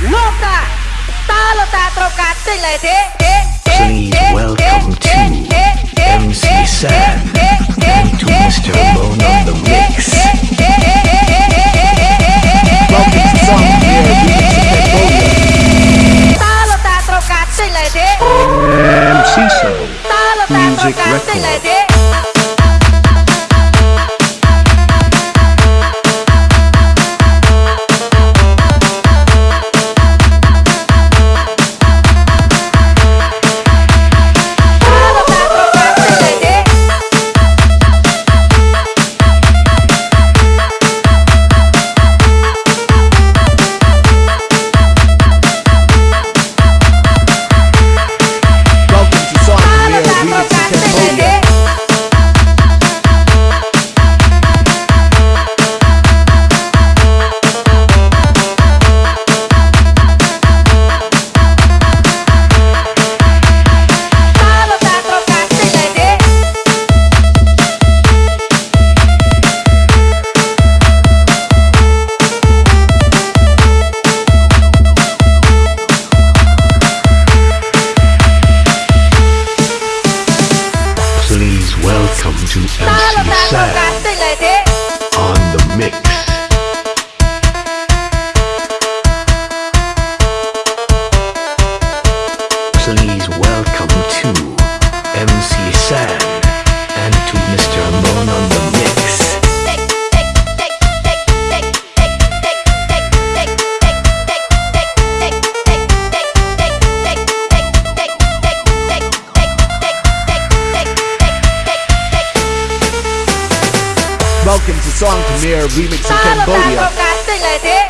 Ta Please welcome to MC Sam and Mr. Bone on the Mix. Welcome to Ta MC Music Sam and to Mr. Moon on the mix. Welcome to Song Khmer Remix in Ta lo ta tro Cambodia. ca